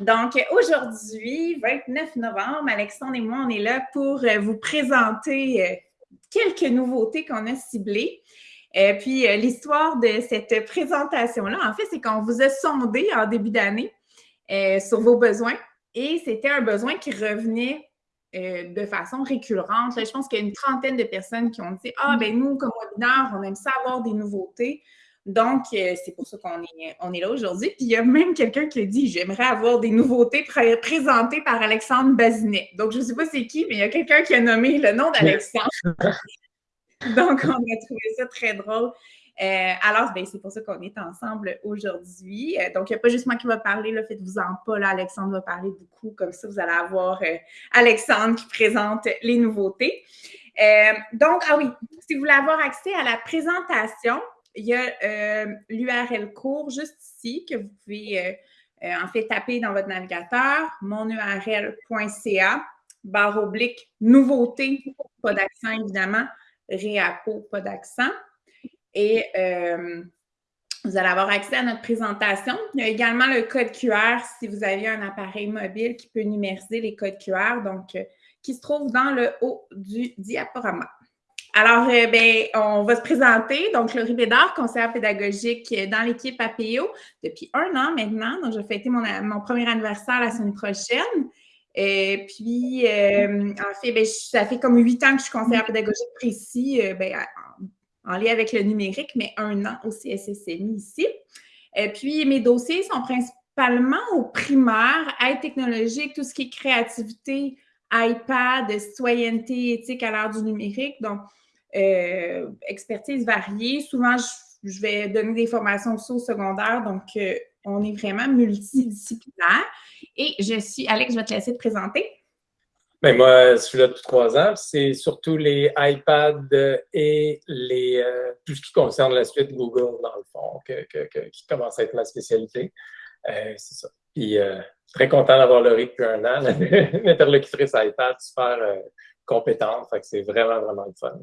Donc, aujourd'hui, 29 novembre, Alexandre et moi, on est là pour euh, vous présenter euh, quelques nouveautés qu'on a ciblées. Et puis, euh, l'histoire de cette présentation-là, en fait, c'est qu'on vous a sondé en début d'année sur vos besoins et c'était un besoin qui revenait de façon récurrente. je pense qu'il y a une trentaine de personnes qui ont dit Ah, ben nous, comme webinaire, on aime ça avoir des nouveautés. Donc, euh, c'est pour ça qu'on est, on est là aujourd'hui. Puis il y a même quelqu'un qui a dit J'aimerais avoir des nouveautés présentées par Alexandre Bazinet. Donc, je ne sais pas c'est qui, mais il y a quelqu'un qui a nommé le nom d'Alexandre. Donc, on a trouvé ça très drôle. Euh, alors, ben, c'est pour ça qu'on est ensemble aujourd'hui. Euh, donc, il n'y a pas juste moi qui va parler, faites-vous-en pas, là, Alexandre va parler beaucoup, comme ça, vous allez avoir Alexandre qui présente les nouveautés. donc, ah oui, si vous voulez avoir accès à la présentation, il y a euh, l'URL court juste ici que vous pouvez euh, euh, en fait taper dans votre navigateur, monurl.ca, barre oblique, nouveauté, pas d'accent évidemment, réapo, pas d'accent. Et vous allez avoir accès à notre présentation. Il y a également le code QR si vous avez un appareil mobile qui peut numériser les codes QR, donc qui se trouve dans le haut du diaporama. Alors, euh, ben, on va se présenter. Donc, Laurie Bédard, conseillère pédagogique dans l'équipe APO depuis un an maintenant. Donc, je vais fêter mon, mon premier anniversaire la semaine prochaine. Et puis, euh, en fait, ben, ça fait comme huit ans que je suis conseillère pédagogique précis euh, ben, en, lien avec le numérique, mais un an au CSSMI ici. Et puis, mes dossiers sont principalement au primaire, aide technologique, tout ce qui est créativité, iPad, citoyenneté, éthique à l'ère du numérique. Donc, euh, expertise variée. Souvent, je, vais donner des formations aussi au secondaire, donc euh, on est vraiment multidisciplinaire. Et je suis, Alex, je vais te laisser te présenter. Bien, moi, je suis là depuis trois ans. C'est surtout les iPads et les, euh, tout ce qui concerne la suite Google, dans le fond, qui commence à être ma spécialité. c'est ça. Puis, très content d'avoir rythme depuis un an. L'interlocutrice iPad, super compétente. C'est vraiment, vraiment le fun.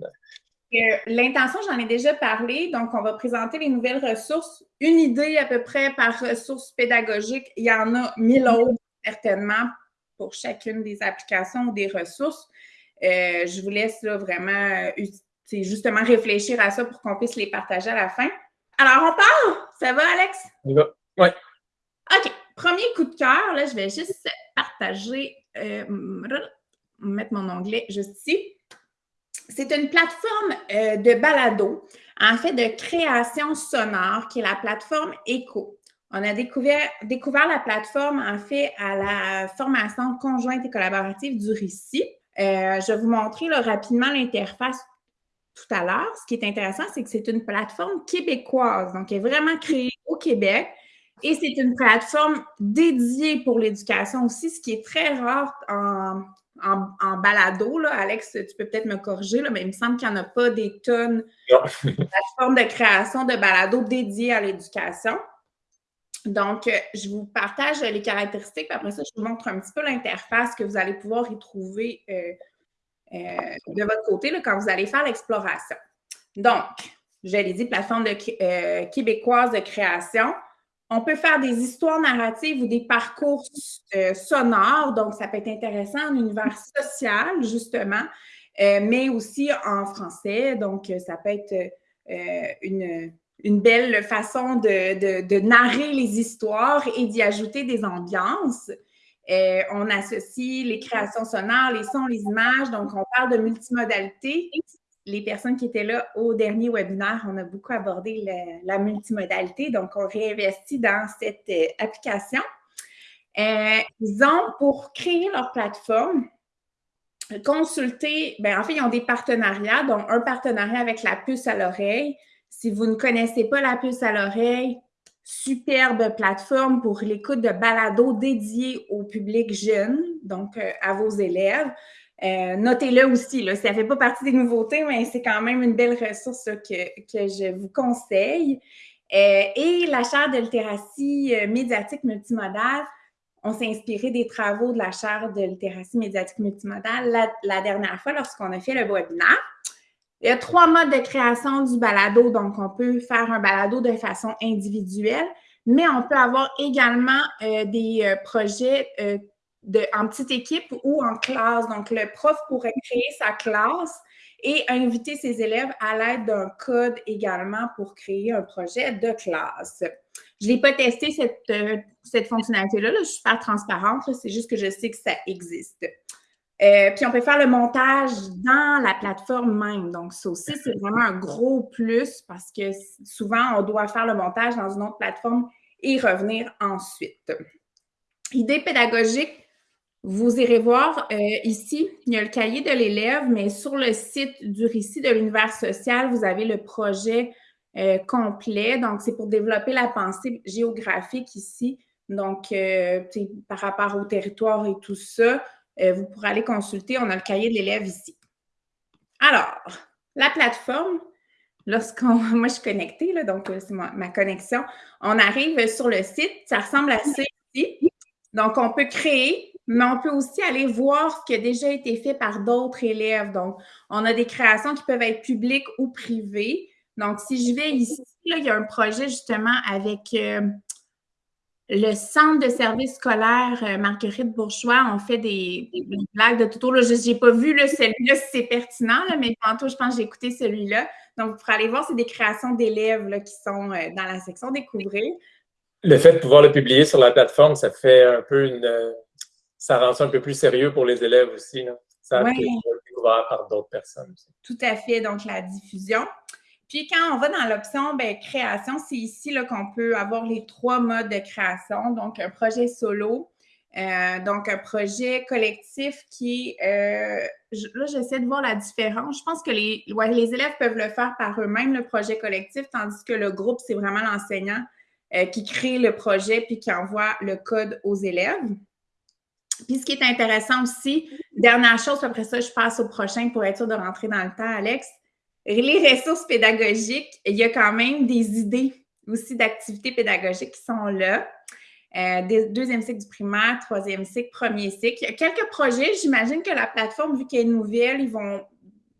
L'intention, j'en ai déjà parlé. Donc, on va présenter les nouvelles ressources. Une idée à peu près par ressource pédagogique. Il y en a mille autres, certainement, pour chacune des applications ou des ressources. Euh, je vous laisse là, vraiment c'est justement réfléchir à ça pour qu'on puisse les partager à la fin. Alors, on part! Ça va, Alex? Oui. Ouais. OK. Premier coup de cœur, là, je vais juste partager, euh, mettre mon onglet juste ici. C'est une plateforme euh, de balado, en fait, de création sonore, qui est la plateforme ECHO. On a découvert, la plateforme, en fait, à la formation conjointe et collaborative du récit. Euh, je vais vous montrer rapidement l'interface tout à l'heure. Ce qui est intéressant, c'est que c'est une plateforme québécoise, donc elle est vraiment créée au Québec. Et c'est une plateforme dédiée pour l'éducation aussi, ce qui est très rare en, en, balado. Là. Alex, tu peux peut-être me corriger, là, mais il me semble qu'il n'y en a pas des tonnes de plateformes de création de balado dédiées à l'éducation. Donc, euh, je vous partage les caractéristiques, puis après ça, je vous montre un petit peu l'interface que vous allez pouvoir y trouver euh, euh, de votre côté là, quand vous allez faire l'exploration. Donc, je l'ai dit, plateforme de, québécoise de création. On peut faire des histoires narratives ou des parcours euh, sonores, donc ça peut être intéressant en univers social, justement, euh, mais aussi en français. Donc, euh, ça peut être une, belle façon de, narrer les histoires et d'y ajouter des ambiances. on associe les créations sonores, les sons, les images, donc on parle de multimodalité les personnes qui étaient là au dernier webinaire, on a beaucoup abordé la, multimodalité, donc on réinvestit dans cette euh, application. Euh, ils ont, pour créer leur plateforme, consulté, ben, en fait, ils ont des partenariats, donc un partenariat avec la puce à l'oreille. Si vous ne connaissez pas la puce à l'oreille, superbe plateforme pour l'écoute de balado dédiée au public jeune, donc euh, à vos élèves. Euh, notez-le aussi, ça ne fait pas partie des nouveautés, mais c'est quand même une belle ressource que, que, je vous conseille. Euh, et la chaire de littératie euh, médiatique multimodale, on s'est inspiré des travaux de la chaire de littératie médiatique multimodale la, dernière fois lorsqu'on a fait le webinaire. Il y a trois modes de création du balado, donc on peut faire un balado de façon individuelle, mais on peut avoir également des projets en petite équipe ou en classe. Donc, le prof pourrait créer sa classe et inviter ses élèves à l'aide d'un code également pour créer un projet de classe. Je n'ai pas testé cette, euh, cette fonctionnalité-là, je suis pas transparente, c'est juste que je sais que ça existe. Euh, puis on peut faire le montage dans la plateforme même. Donc, ça aussi, c'est vraiment un gros plus parce que souvent, on doit faire le montage dans une autre plateforme et revenir ensuite. Idée pédagogique, vous irez voir euh, ici, il y a le cahier de l'élève, mais sur le site du récit de l'univers social, vous avez le projet euh, complet. Donc, c'est pour développer la pensée géographique ici. Donc, euh, par rapport au territoire et tout ça, vous pourrez aller consulter. On a le cahier de l'élève ici. Alors, la plateforme, lorsqu'on, moi je suis connectée, là, donc c'est ma, ma, connexion, on arrive sur le site, ça ressemble à ça ici. Donc, on peut créer mais on peut aussi aller voir ce qui a déjà été fait par d'autres élèves. Donc, on a des créations qui peuvent être publiques ou privées. Donc, si je vais ici, il y a un projet justement avec euh, le Centre de services scolaires euh, Marguerite Bourgeois. On fait des, blagues de tout Je n'ai pas vu celui-là si c'est pertinent, mais tantôt, je pense que j'ai écouté celui-là. Donc, vous pourrez aller voir, c'est des créations d'élèves qui sont euh, dans la section Découvrir. Le fait de pouvoir le publier sur la plateforme, ça fait un peu une, ça rend ça un peu plus sérieux pour les élèves aussi. Là. Ça a été découvert par d'autres personnes. Tout à fait, donc la diffusion. Puis quand on va dans l'option ben, création, c'est ici qu'on peut avoir les trois modes de création. Donc, un projet solo, euh, donc un projet collectif qui est, euh, là, j'essaie de voir la différence. Je pense que les, les élèves peuvent le faire par eux-mêmes, le projet collectif, tandis que le groupe, c'est vraiment l'enseignant euh, qui crée le projet puis qui envoie le code aux élèves. Puis ce qui est intéressant aussi, dernière chose, après ça, je passe au prochain pour être sûr de rentrer dans le temps, Alex. Les ressources pédagogiques, il y a quand même des idées aussi d'activités pédagogiques qui sont là. Euh, deuxième cycle du primaire, troisième cycle, premier cycle. Il y a quelques projets. J'imagine que la plateforme, vu qu'elle est nouvelle, ils vont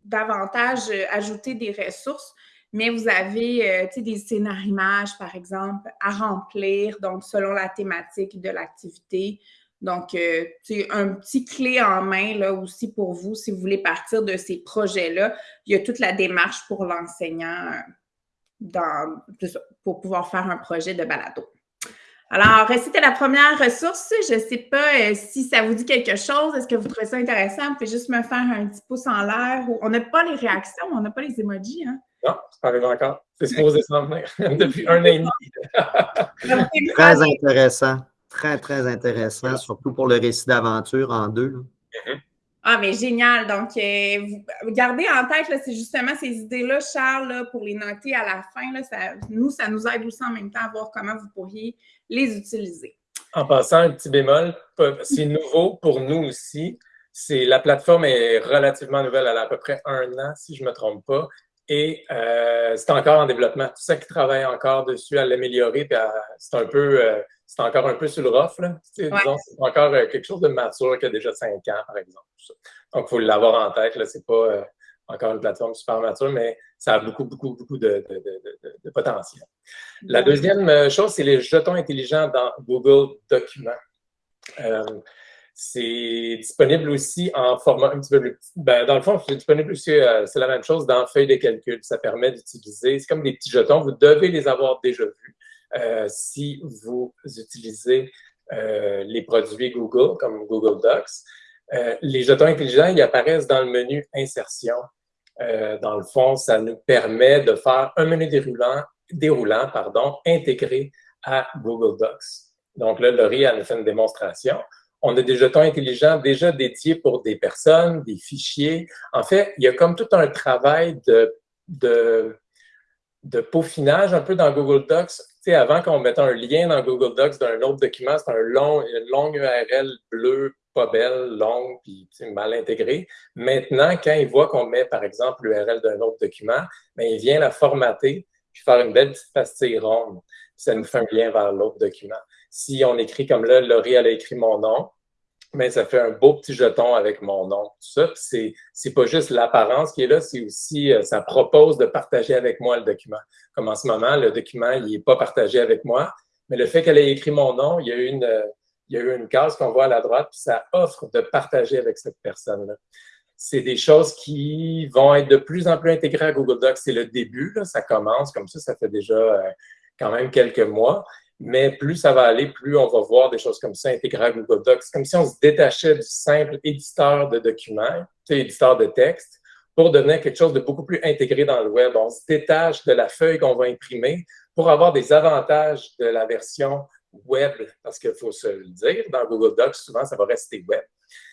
davantage euh, ajouter des ressources. Mais vous avez euh, des scénarios par exemple, à remplir, donc selon la thématique de l'activité. Donc, c'est euh, un petit clé en main là aussi pour vous si vous voulez partir de ces projets-là. Il y a toute la démarche pour l'enseignant pour pouvoir faire un projet de balado. Alors, c'était la première ressource? Je ne sais pas euh, si ça vous dit quelque chose. Est-ce que vous trouvez ça intéressant? Vous pouvez juste me faire un petit pouce en l'air. On n'a pas les réactions, on n'a pas les emojis. Hein? Non, c'est pas encore. C'est supposé s'en venir depuis un an et demi. Très intéressant. Très, très intéressant, surtout pour le récit d'aventure en deux. Mm-hmm. Ah, mais génial. Donc, euh, gardez en tête, c'est justement ces idées-là, Charles, pour les noter à la fin. Là, nous, ça nous aide aussi en même temps à voir comment vous pourriez les utiliser. En passant, un petit bémol, c'est nouveau pour nous aussi. C'est La plateforme est relativement nouvelle, elle a à peu près un an, si je ne me trompe pas. Et euh, c'est encore en développement. Tout ça qui travaille encore dessus à l'améliorer, c'est un peu, euh, c'est encore un peu sur le rough. Là. c'est encore euh, quelque chose de mature qui a déjà cinq ans, par exemple. Donc, il faut l'avoir en tête. Ce n'est pas encore une plateforme super mature, mais ça a beaucoup, beaucoup, beaucoup de, de potentiel. La deuxième chose, c'est les jetons intelligents dans Google Documents. C'est disponible aussi en format un petit peu plus petit. Ben, dans le fond, c'est disponible aussi, euh, c'est la même chose dans feuille de calcul. Ça permet d'utiliser, c'est comme des petits jetons, vous devez les avoir déjà vus euh, si vous utilisez euh, les produits Google, comme Google Docs. les jetons intelligents, ils apparaissent dans le menu Insertion. dans le fond, ça nous permet de faire un menu déroulant, déroulant pardon, intégré à Google Docs. Donc là, Laurie a fait une démonstration on a des jetons intelligents déjà dédiés pour des personnes, des fichiers. En fait, il y a comme tout un travail de, de, de peaufinage un peu dans Google Docs. Sais, avant qu'on mette un lien dans Google Docs d'un autre document, c'est un long, une longue URL bleue, pas belle, longue, puis mal intégrée. Maintenant, quand il voit qu'on met, par exemple, l'URL d'un autre document, bien, il vient la formater puis faire une belle petite pastille ronde. Ça nous fait un lien vers l'autre document. Si on écrit comme là, Laurie, elle a écrit mon nom, mais ça fait un beau petit jeton avec mon nom. Tout ça, c'est, c'est pas juste l'apparence qui est là, c'est aussi, euh, ça propose de partager avec moi le document. Comme en ce moment, le document, il est pas partagé avec moi, Mais le fait qu'elle ait écrit mon nom, il y a eu une, il y a eu une case qu'on voit à la droite, puis ça offre de partager avec cette personne-là. C'est des choses qui vont être de plus en plus intégrées à Google Docs. C'est le début, là, ça commence comme ça, ça fait déjà euh, quand même quelques mois. Mais plus ça va aller, plus on va voir des choses comme ça intégrées à Google Docs. Comme si on se détachait du simple éditeur de documents, éditeur de texte, pour devenir quelque chose de beaucoup plus intégré dans le web. On se détache de la feuille qu'on va imprimer pour avoir des avantages de la version web, parce qu'il faut se le dire, dans Google Docs, souvent, ça va rester web.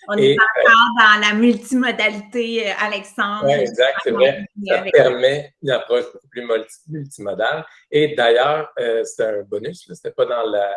On est encore dans la multimodalité, euh, Alexandre. Oui, exact, c'est vrai. Ça permet une approche beaucoup plus multimodale. Et d'ailleurs, euh, c'est un bonus, ce n'était pas dans la,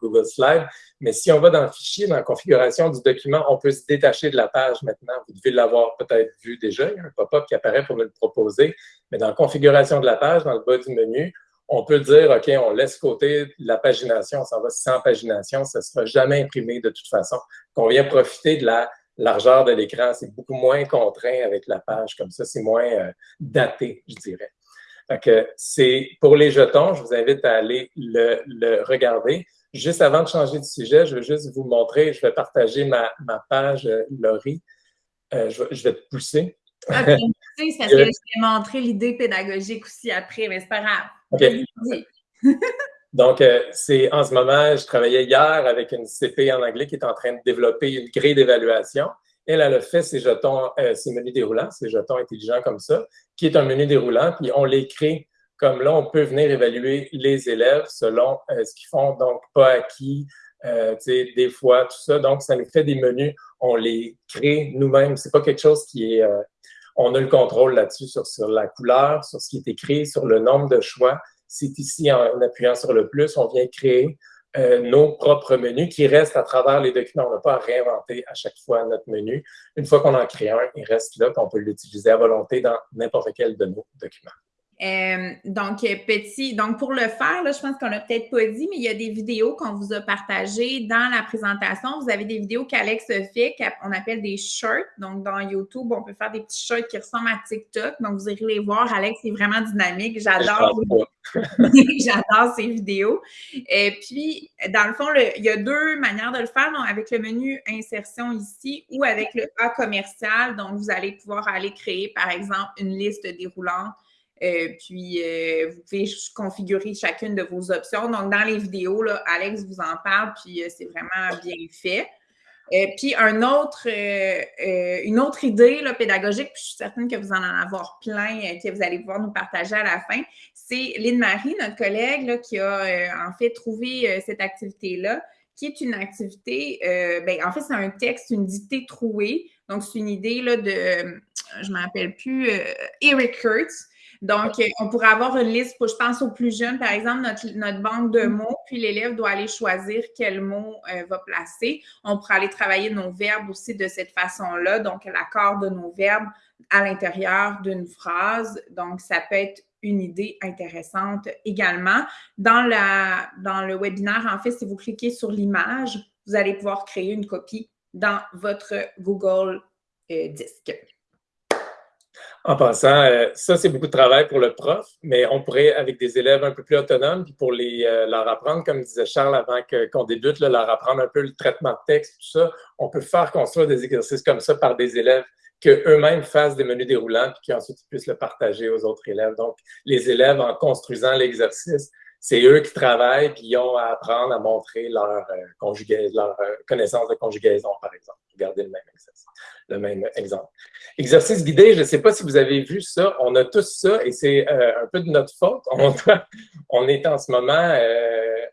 Google Slide, mais si on va dans le fichier, dans la configuration du document, on peut se détacher de la page maintenant. Vous devez l'avoir peut-être vu déjà, il y a un pop-up qui apparaît pour nous le proposer, mais dans la configuration de la page, dans le bas du menu, on peut dire, OK, on laisse côté la pagination, on s'en va sans pagination, ça ne sera jamais imprimé de toute façon. Qu'on vient profiter de la largeur de l'écran, c'est beaucoup moins contraint avec la page, comme ça, c'est moins euh, daté, je dirais. Fait c'est pour les jetons, je vous invite à aller le, regarder. Juste avant de changer de sujet, je veux juste vous montrer, je vais partager ma, page euh, Laurie. Euh, je, vais te pousser. Ah, ça je vais montrer l'idée pédagogique aussi après, mais c'est pas grave. Donc, euh, c'est en ce moment, je travaillais hier avec une CP en anglais qui est en train de développer une grille d'évaluation. Elle, elle a fait ses jetons, euh, ses menus déroulants, ses jetons intelligents comme ça, qui est un menu déroulant, puis on les crée comme là, on peut venir évaluer les élèves selon euh, ce qu'ils font, donc pas acquis, des fois, tout ça. Donc, ça nous fait des menus, on les crée nous-mêmes. C'est pas quelque chose qui est on a le contrôle là-dessus sur, la couleur, sur ce qui est écrit, sur le nombre de choix. C'est ici, en, appuyant sur le plus, on vient créer euh, nos propres menus qui restent à travers les documents. On n'a pas à réinventer à chaque fois notre menu. Une fois qu'on en crée un, il reste là, qu'on peut l'utiliser à volonté dans n'importe quel de nos documents. Euh, donc, euh, petit, donc pour le faire, là, je pense qu'on l'a peut-être pas dit, mais il y a des vidéos qu'on vous a partagées dans la présentation. Vous avez des vidéos qu'Alex fait, qu'on appelle des shorts. Donc, dans YouTube, on peut faire des petits shorts qui ressemblent à TikTok. Donc, vous irez les voir. Alex est vraiment dynamique. J'adore. J'adore ces vidéos. Et puis, dans le fond, il y a deux manières de le faire. Donc, avec le menu insertion ici ou avec le A commercial. Donc, vous allez pouvoir aller créer, par exemple, une liste déroulante euh, puis, euh, vous pouvez configurer chacune de vos options. Donc, dans les vidéos, là, Alex vous en parle, puis euh, c'est vraiment bien fait. puis, une autre idée là, pédagogique, puis je suis certaine que vous en en avoir plein que vous allez pouvoir nous partager à la fin, c'est Lynne-Marie, notre collègue, là, qui a en fait trouvé cette activité-là, qui est une activité, ben, en fait, c'est un texte, une dictée trouée. Donc, c'est une idée là, de, je ne m'appelle plus, Eric Kurtz, donc, euh, on pourrait avoir une liste, pour, je pense aux plus jeunes, par exemple, notre, banque de mm. mots, puis l'élève doit aller choisir quel mot euh, va placer. On pourrait aller travailler nos verbes aussi de cette façon-là, donc l'accord de nos verbes à l'intérieur d'une phrase. Donc, ça peut être une idée intéressante également. Dans, la, dans le webinaire, en fait, si vous cliquez sur l'image, vous allez pouvoir créer une copie dans votre Google euh, Disque. En passant, euh, ça, c'est beaucoup de travail pour le prof, mais on pourrait, avec des élèves un peu plus autonomes, puis pour les, euh, leur apprendre, comme disait Charles avant qu'on débute, leur apprendre un peu le traitement de texte, tout ça, on peut faire construire des exercices comme ça par des élèves qu'eux-mêmes fassent des menus déroulants, puis qu'ensuite ils puissent le partager aux autres élèves. Donc, les élèves, en construisant l'exercice, c'est eux qui travaillent, puis ils ont à apprendre à montrer leur, euh, leur connaissance de conjugaison, par exemple. Regardez le même exercice le même exemple. Exercice guidé, je ne sais pas si vous avez vu ça, on a tous ça et c'est euh, un peu de notre faute. On, est en ce moment, euh,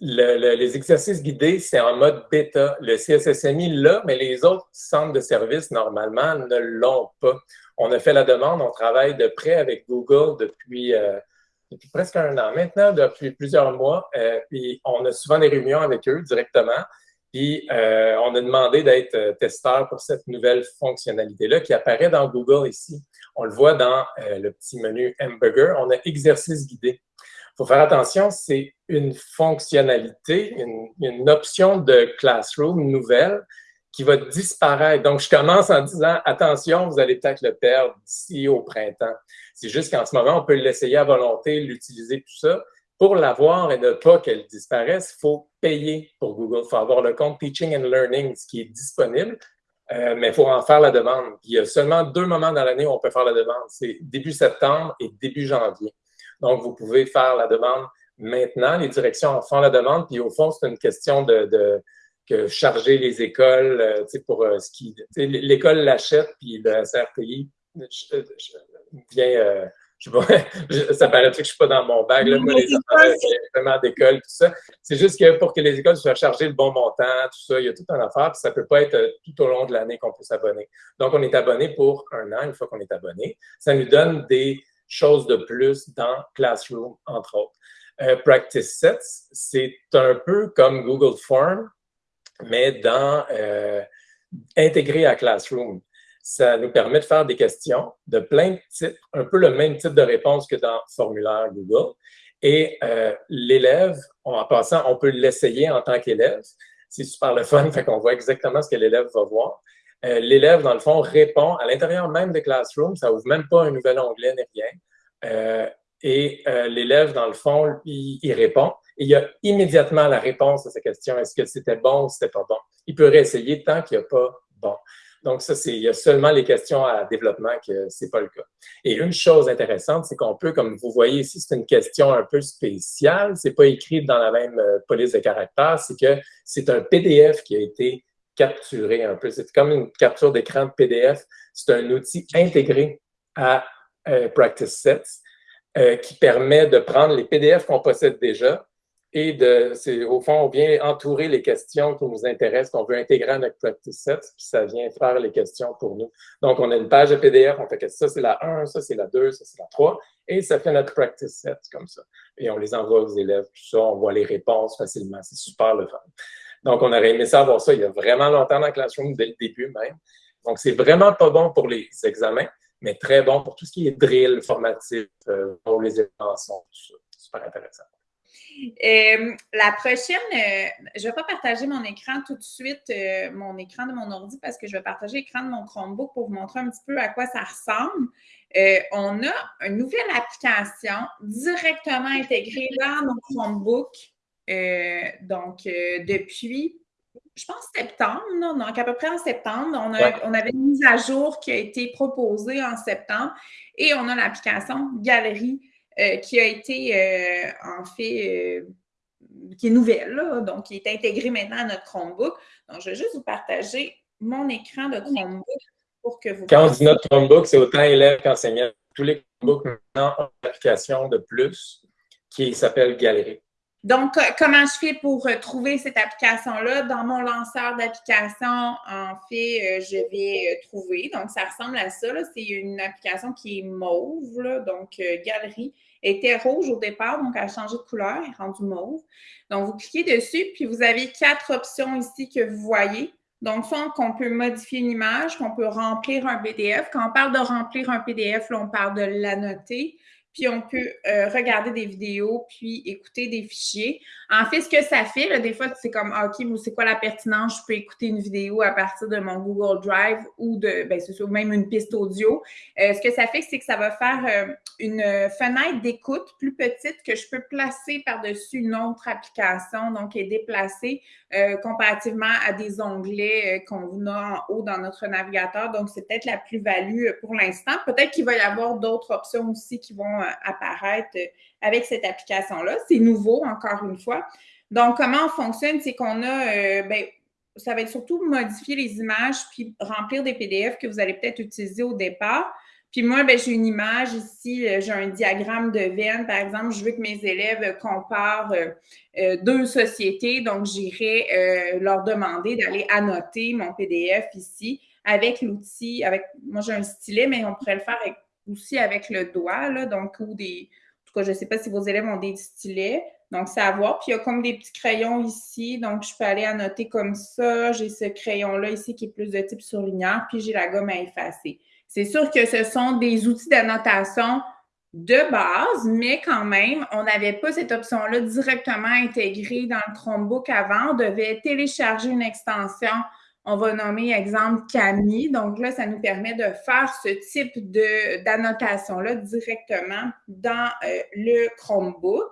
les exercices guidés, c'est en mode bêta. Le CSSMI l'a, mais les autres centres de services, normalement, ne l'ont pas. On a fait la demande, on travaille de près avec Google depuis, euh, depuis presque un an maintenant, depuis plusieurs mois, puis on a souvent des réunions avec eux directement. Puis, euh, on a demandé d'être euh, testeur pour cette nouvelle fonctionnalité-là qui apparaît dans Google ici. On le voit dans euh, le petit menu Hamburger. On a exercice guidé. Il faut faire attention, c'est une fonctionnalité, une, option de Classroom nouvelle qui va disparaître. Donc, je commence en disant, attention, vous allez peut-être le perdre d'ici au printemps. C'est juste qu'en ce moment, on peut l'essayer à volonté, l'utiliser, tout ça. pour l'avoir et ne pas qu'elle disparaisse, il faut payer pour Google. Il faut avoir le compte Teaching and Learning, ce qui est disponible, euh, mais il faut en faire la demande. il y a seulement deux moments dans l'année où on peut faire la demande. C'est début septembre et début janvier. Donc, vous pouvez faire la demande maintenant. Les directions en font la demande. Puis, au fond, c'est une question de, que charger les écoles euh, pour euh, ce qui. L'école l'achète, puis le CRTI vient je sais pas, ça paraît que je suis pas dans mon bag, là, moi, les enfants, d'école, tout ça. C'est juste que pour que les écoles soient chargées le bon montant, tout ça, il y a tout un affaire, puis ça peut pas être euh, tout au long de l'année qu'on peut s'abonner. Donc, on est abonné pour un an, une fois qu'on est abonné. Ça nous donne des choses de plus dans Classroom, entre autres. Euh, Practice Sets, c'est un peu comme Google Form, mais dans euh, à Classroom ça nous permet de faire des questions de plein de types, un peu le même type de réponse que dans formulaire Google. Et euh, l'élève, en passant, on peut l'essayer en tant qu'élève. C'est super le fun, fait qu'on voit exactement ce que l'élève va voir. Euh, l'élève, dans le fond, répond à l'intérieur même de Classroom, ça ouvre même pas un nouvel onglet ni rien. Euh, et l'élève, dans le fond, il, il répond. Et il y a immédiatement la réponse à sa question. Est-ce que c'était bon ou c'était pas bon? Il peut réessayer tant qu'il n'y a pas bon. Donc, ça, c'est, il y a seulement les questions à développement que c'est pas le cas. Et une chose intéressante, c'est qu'on peut, comme vous voyez ici, c'est une question un peu spéciale. C'est pas écrit dans la même euh, police de caractère. C'est que c'est un PDF qui a été capturé un peu. C'est comme une capture d'écran de PDF. C'est un outil intégré à euh, Practice Sets euh, qui permet de prendre les PDF qu'on possède déjà et de, c'est, au fond, on vient entourer les questions qui nous intéressent, qu'on veut intégrer à notre practice set, puis ça vient faire les questions pour nous. Donc, on a une page de PDF, on fait que ça, c'est la 1, ça, c'est la 2, ça, c'est la 3, et ça fait notre practice set comme ça. Et on les envoie aux élèves, tout ça, on voit les réponses facilement. C'est super le fun. Donc, on aurait aimé savoir ça il y a vraiment longtemps dans Classroom, dès le début même. Donc, c'est vraiment pas bon pour les examens, mais très bon pour tout ce qui est drill, formatif, euh, pour les inventions, tout ça. Super intéressant. Euh, la prochaine, euh, je ne vais pas partager mon écran tout de suite, euh, mon écran de mon ordi, parce que je vais partager l'écran de mon Chromebook pour vous montrer un petit peu à quoi ça ressemble. on a une nouvelle application directement intégrée dans nos Chromebooks. donc, depuis, je pense, septembre, donc à peu près en septembre, on, on avait une mise à jour qui a été proposée en septembre et on a l'application Galerie euh, qui a été euh, en fait, euh, qui est nouvelle, donc qui est intégrée maintenant à notre Chromebook. Donc, je vais juste vous partager mon écran de Chromebook pour que vous. Quand on dit notre Chromebook, c'est autant élèves qu'enseignants. Tous les Chromebooks maintenant ont une application de plus qui s'appelle Galerie. Donc, comment je fais pour trouver cette application-là? Dans mon lanceur d'application, en fait, je vais trouver. Donc, ça ressemble à ça. C'est une application qui est mauve, donc Galerie était rouge au départ, donc elle a changé de couleur, elle est rendue mauve. Donc, vous cliquez dessus, puis vous avez quatre options ici que vous voyez. Donc, soit qu'on peut modifier une image, qu'on peut remplir un PDF. Quand on parle de remplir un PDF, là, on parle de l'annoter puis on peut euh, regarder des vidéos, puis écouter des fichiers. En fait, ce que ça fait, des fois, c'est comme, ah, OK, c'est quoi la pertinence? Je peux écouter une vidéo à partir de mon Google Drive ou de, ben, c'est même une piste audio. Euh, ce que ça fait, c'est que ça va faire euh, une fenêtre d'écoute plus petite que je peux placer par-dessus une autre application, donc est déplacée comparativement à des onglets qu'on a en haut dans notre navigateur. Donc, c'est peut-être la plus-value pour l'instant. Peut-être qu'il va y avoir d'autres options aussi qui vont apparaître avec cette application-là. C'est nouveau, encore une fois. Donc, comment on fonctionne? C'est qu'on a, euh, ben, ça va être surtout modifier les images puis remplir des PDF que vous allez peut-être utiliser au départ. Puis moi, ben, j'ai une image ici, euh, j'ai un diagramme de veine, par exemple. Je veux que mes élèves comparent euh, deux sociétés. Donc, j'irai leur demander d'aller annoter mon PDF ici avec l'outil, avec, moi j'ai un stylet, mais on pourrait le faire aussi avec le doigt, là, donc, ou des. Je ne sais pas si vos élèves ont des stylets. Donc, c'est à voir. Puis, il y a comme des petits crayons ici. Donc, je peux aller annoter comme ça. J'ai ce crayon-là ici qui est plus de type surligneur. Puis, j'ai la gomme à effacer. C'est sûr que ce sont des outils d'annotation de base, mais quand même, on n'avait pas cette option-là directement intégrée dans le Chromebook avant. On devait télécharger une extension on va nommer exemple Camille. Donc là, ça nous permet de faire ce type d'annotation-là directement dans euh, le Chromebook.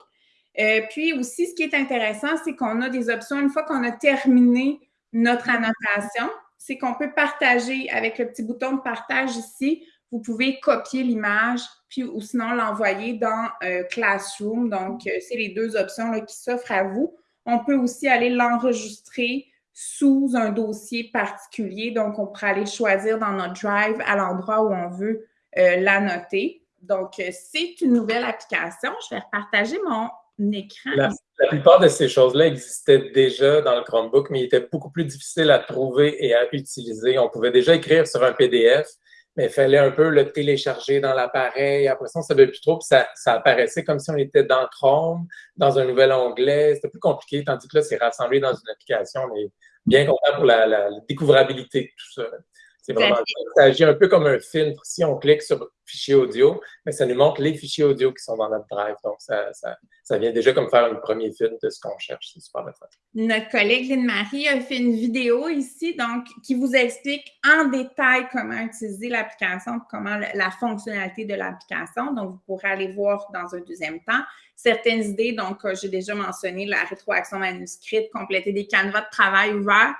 Euh, puis aussi, ce qui est intéressant, c'est qu'on a des options une fois qu'on a terminé notre annotation, c'est qu'on peut partager avec le petit bouton de partage ici. Vous pouvez copier l'image, puis ou sinon l'envoyer dans euh, Classroom. Donc, c'est les deux options qui s'offrent à vous. On peut aussi aller l'enregistrer sous un dossier particulier. Donc, on pourrait aller choisir dans notre Drive à l'endroit où on veut la noter. Donc, c'est une nouvelle application. Je vais repartager mon écran. La, plupart de ces choses-là existaient déjà dans le Chromebook, mais il était beaucoup plus difficile à trouver et à utiliser. On pouvait déjà écrire sur un PDF, mais il fallait un peu le télécharger dans l'appareil. Après ça, on ne savait plus trop, puis ça, apparaissait comme si on était dans Chrome, dans un nouvel onglet. C'était plus compliqué, tandis que là, c'est rassemblé dans une application. On est bien content pour la, la découvrabilité de tout ça. C'est vraiment, ça agit un peu comme un filtre. Si on clique sur fichier audio, mais ça nous montre les fichiers audio qui sont dans notre drive. Donc, ça, ça, vient déjà comme faire un premier film de ce qu'on cherche. C'est super le Notre collègue Lynne-Marie a fait une vidéo ici, donc, qui vous explique en détail comment utiliser l'application, comment la fonctionnalité de l'application. Donc, vous pourrez aller voir dans un deuxième temps certaines idées. Donc, euh, j'ai déjà mentionné la rétroaction manuscrite, compléter des canevas de travail ouverts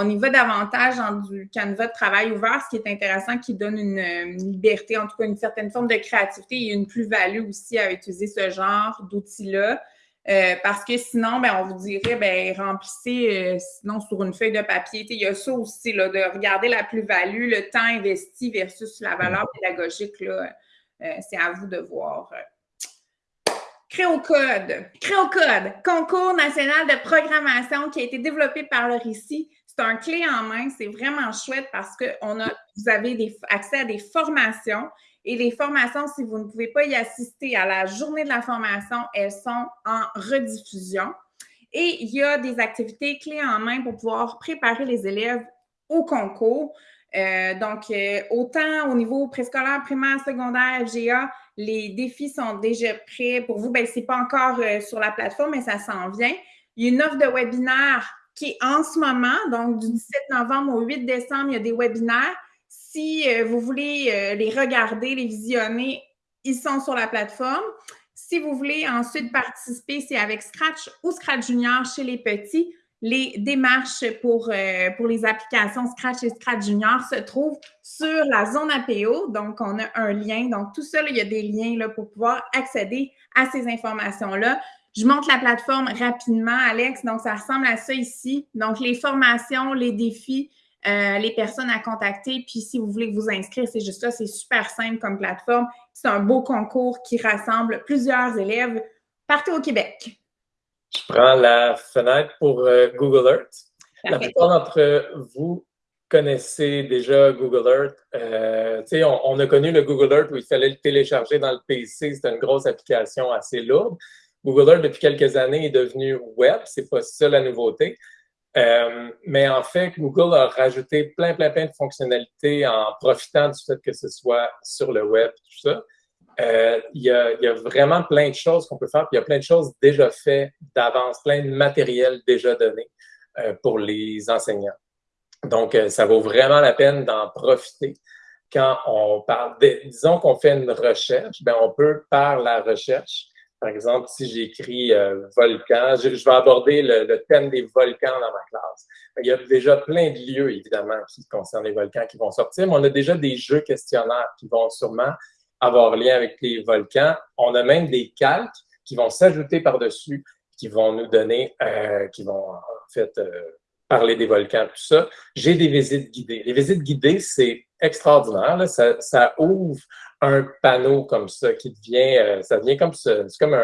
on y va davantage dans du canevas de travail ouvert, ce qui est intéressant, qui donne une, liberté, en tout cas une certaine forme de créativité et une plus-value aussi à utiliser ce genre d'outils-là. Euh, parce que sinon, ben, on vous dirait, ben, remplissez euh, sinon sur une feuille de papier. Il y a ça aussi, là, de regarder la plus-value, le temps investi versus la valeur pédagogique. Là, euh, c'est à vous de voir. Créocode. Créocode, concours national de programmation qui a été développé par le RICI c'est un clé en main, c'est vraiment chouette parce que on a, vous avez accès à des formations et les formations, si vous ne pouvez pas y assister à la journée de la formation, elles sont en rediffusion. Et il y a des activités clés en main pour pouvoir préparer les élèves au concours. Euh, donc, euh, autant au niveau préscolaire, primaire, secondaire, FGA, les défis sont déjà prêts pour vous. Ben, ce n'est pas encore euh, sur la plateforme, mais ça s'en vient. Il y a une offre de webinaire qui est en ce moment, donc du 17 novembre au 8 décembre, il y a des webinaires. Si euh, vous voulez euh, les regarder, les visionner, ils sont sur la plateforme. Si vous voulez ensuite participer, c'est avec Scratch ou Scratch Junior chez les petits. Les démarches pour, euh, pour les applications Scratch et Scratch Junior se trouvent sur la zone APO. Donc, on a un lien. Donc, tout ça, il y a des liens là, pour pouvoir accéder à ces informations-là. Je montre la plateforme rapidement, Alex. Donc, ça ressemble à ça ici. Donc, les formations, les défis, euh, les personnes à contacter. Puis, si vous voulez vous inscrire, c'est juste ça. C'est super simple comme plateforme. C'est un beau concours qui rassemble plusieurs élèves partout au Québec. Je prends la fenêtre pour euh, Google Earth. La plupart d'entre vous connaissez déjà Google Earth. Euh, on, on, a connu le Google Earth où il fallait le télécharger dans le PC. C'était une grosse application assez lourde. Google Earth, depuis quelques années, est devenu web. C'est pas ça la nouveauté. Euh, mais en fait, Google a rajouté plein, plein, plein de fonctionnalités en profitant du fait que ce soit sur le web, tout ça. Euh, il, y a, vraiment plein de choses qu'on peut faire, il y a plein de choses déjà faites d'avance, plein de matériel déjà donné euh, pour les enseignants. Donc, ça vaut vraiment la peine d'en profiter. Quand on parle, disons qu'on fait une recherche, ben on peut, par la recherche, par exemple, si j'écris euh, volcan, je, vais aborder le, thème des volcans dans ma classe. Il y a déjà plein de lieux, évidemment, qui concernent les volcans qui vont sortir, mais on a déjà des jeux questionnaires qui vont sûrement avoir lien avec les volcans. On a même des calques qui vont s'ajouter par-dessus, qui vont nous donner, euh, qui vont en fait euh, parler des volcans, tout ça. J'ai des visites guidées. Les visites guidées, c'est extraordinaire. Ça, ça ouvre un panneau comme ça qui devient, euh, ça devient comme ça, c'est comme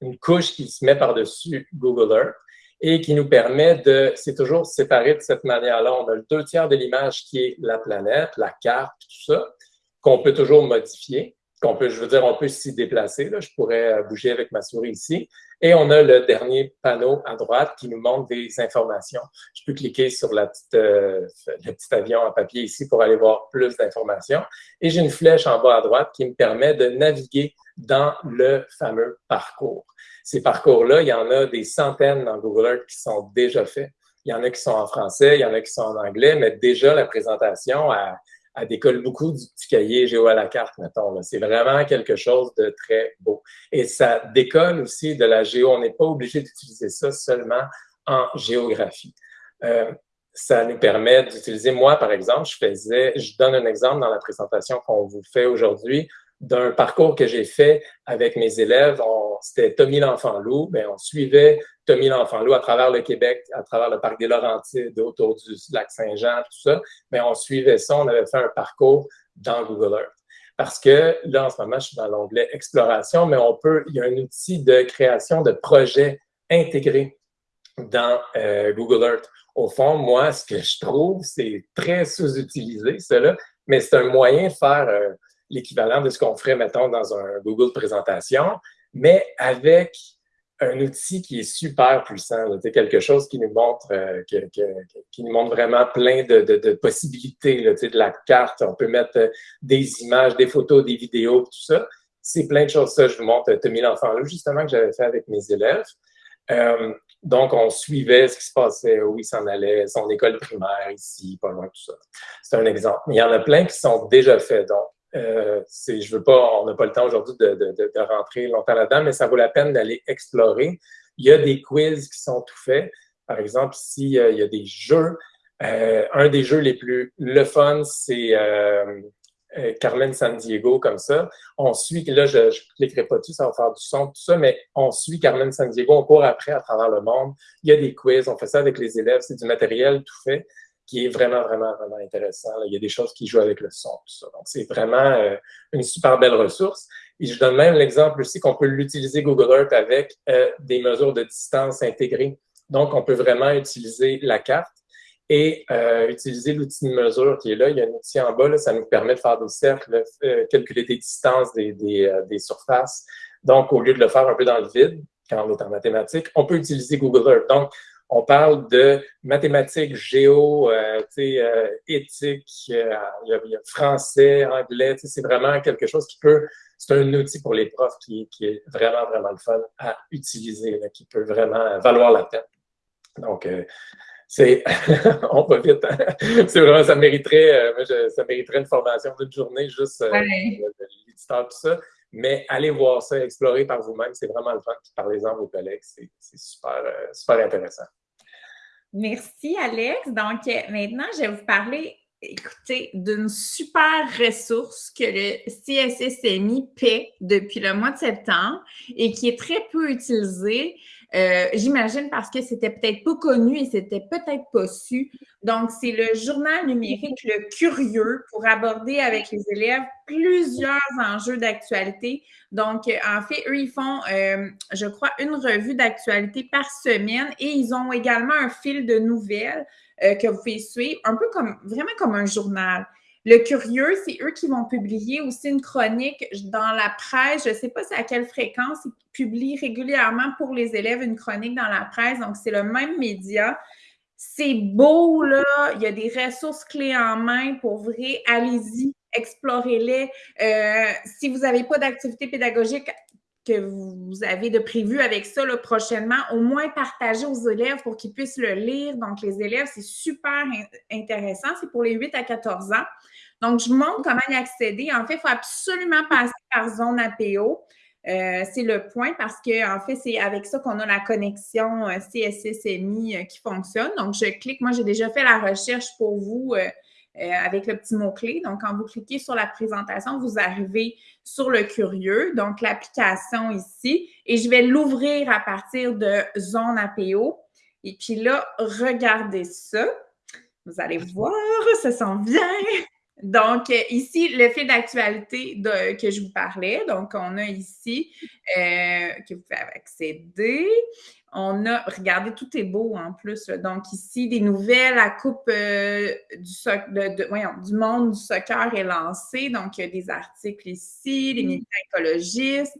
une couche qui se met par-dessus Google Earth et qui nous permet de, c'est toujours séparé de cette manière-là. On a le deux tiers de l'image qui est la planète, la carte, tout ça, qu'on peut toujours modifier peut, je veux dire, on peut s'y déplacer. Là. Je pourrais euh, bouger avec ma souris ici. Et on a le dernier panneau à droite qui nous montre des informations. Je peux cliquer sur la petite, euh, le petit avion en papier ici pour aller voir plus d'informations. Et j'ai une flèche en bas à droite qui me permet de naviguer dans le fameux parcours. Ces parcours-là, il y en a des centaines dans Google Earth qui sont déjà faits. Il y en a qui sont en français, il y en a qui sont en anglais, mais déjà la présentation, à elle décolle beaucoup du petit cahier géo à la carte, mettons. C'est vraiment quelque chose de très beau. Et ça décolle aussi de la géo. On n'est pas obligé d'utiliser ça seulement en géographie. Euh, ça nous permet d'utiliser, moi, par exemple, je faisais, je donne un exemple dans la présentation qu'on vous fait aujourd'hui d'un parcours que j'ai fait avec mes élèves. C'était Tommy l'Enfant-Loup. On suivait Tommy l'Enfant-Loup à travers le Québec, à travers le parc des Laurentides, autour du lac Saint-Jean, tout ça. Mais on suivait ça. On avait fait un parcours dans Google Earth. Parce que là, en ce moment, je suis dans l'onglet Exploration, mais on peut, il y a un outil de création de projets intégrés dans euh, Google Earth. Au fond, moi, ce que je trouve, c'est très sous-utilisé, cela, mais c'est un moyen de faire euh, l'équivalent de ce qu'on ferait, mettons, dans un Google présentation, mais avec un outil qui est super puissant, quelque chose qui nous montre, euh, qui nous montre vraiment plein de, de, possibilités, de la carte. On peut mettre euh, des images, des photos, des vidéos, tout ça. C'est plein de choses. Ça, je vous montre Tommy l'enfant là, justement, que j'avais fait avec mes élèves. Euh, donc, on suivait ce qui se passait, où il s'en allait, son école primaire ici, pas loin, tout ça. C'est un exemple. Il y en a plein qui sont déjà faits. Donc, euh, je veux pas, on n'a pas le temps aujourd'hui de, rentrer longtemps là-dedans, mais ça vaut la peine d'aller explorer. Il y a des quiz qui sont tout faits. Par exemple, ici, euh, il y a des jeux. Euh, un des jeux les plus le fun, c'est euh, euh, Carmen San Diego, comme ça. On suit, là, je ne cliquerai pas dessus, ça va faire du son, tout ça, mais on suit Carmen San Diego, on court après à travers le monde. Il y a des quiz, on fait ça avec les élèves, c'est du matériel tout fait qui est vraiment, vraiment, vraiment intéressant. Il y a des choses qui jouent avec le son, tout ça. Donc, c'est vraiment euh, une super belle ressource. Et je donne même l'exemple aussi qu'on peut l'utiliser Google Earth avec euh, des mesures de distance intégrées. Donc, on peut vraiment utiliser la carte et euh, utiliser l'outil de mesure qui est là. Il y a un outil en bas, là, ça nous permet de faire des cercles, calculer des distances des, des, des surfaces. Donc, au lieu de le faire un peu dans le vide, quand on est en mathématiques, on peut utiliser Google Earth. Donc, on parle de mathématiques, géo, euh, euh, éthique, euh, il, y a, français, anglais. C'est vraiment quelque chose qui peut, c'est un outil pour les profs qui, qui, est vraiment, vraiment le fun à utiliser, qui peut vraiment valoir la peine. Donc, euh, c'est, on va vite. Hein. c'est vraiment, ça mériterait, ça mériterait une formation d'une journée juste de l'éditeur, tout ça. Mais allez voir ça, explorer par vous-même, c'est vraiment le fun. Parlez-en à vos collègues, c'est super, euh, super intéressant. Merci, Alex. Donc, euh, maintenant, je vais vous parler, écoutez, d'une super ressource que le CSSMI paie depuis le mois de septembre et qui est très peu utilisée. Euh, j'imagine parce que c'était peut-être pas connu et c'était peut-être pas su. Donc, c'est le journal numérique Le Curieux pour aborder avec les élèves plusieurs enjeux d'actualité. Donc, euh, en fait, eux, ils font, euh, je crois, une revue d'actualité par semaine et ils ont également un fil de nouvelles que vous pouvez suivre, un peu comme, vraiment comme un journal. Le curieux, c'est eux qui vont publier aussi une chronique dans la presse. Je ne sais pas à quelle fréquence. Ils publient régulièrement pour les élèves une chronique dans la presse. Donc, c'est le même média. C'est beau, là. Il y a des ressources clés en main pour vrai. Allez-y, explorez-les. Euh, si vous n'avez pas d'activité pédagogique que vous avez de prévu avec ça là, prochainement, au moins partagez aux élèves pour qu'ils puissent le lire. Donc, les élèves, c'est super intéressant. C'est pour les 8 à 14 ans. Donc, je montre comment y accéder. En fait, il faut absolument passer par zone APO. Euh, c'est le point parce que en fait, c'est avec ça qu'on a la connexion euh, CSSMI euh, qui fonctionne. Donc, je clique. Moi, j'ai déjà fait la recherche pour vous avec le petit mot-clé. Donc, quand vous cliquez sur la présentation, vous arrivez sur le curieux, donc l'application ici, et je vais l'ouvrir à partir de zone APO. Et puis là, regardez ça. Vous allez voir, ça sent bien. Donc, euh, ici, le fil d'actualité que je vous parlais. Donc, on a ici euh, que vous pouvez accéder. On a, regardez, tout est beau en plus. Donc, ici, des nouvelles. La Coupe euh, du, du monde du soccer est lancée. Donc, il y a des articles ici, les militants écologistes.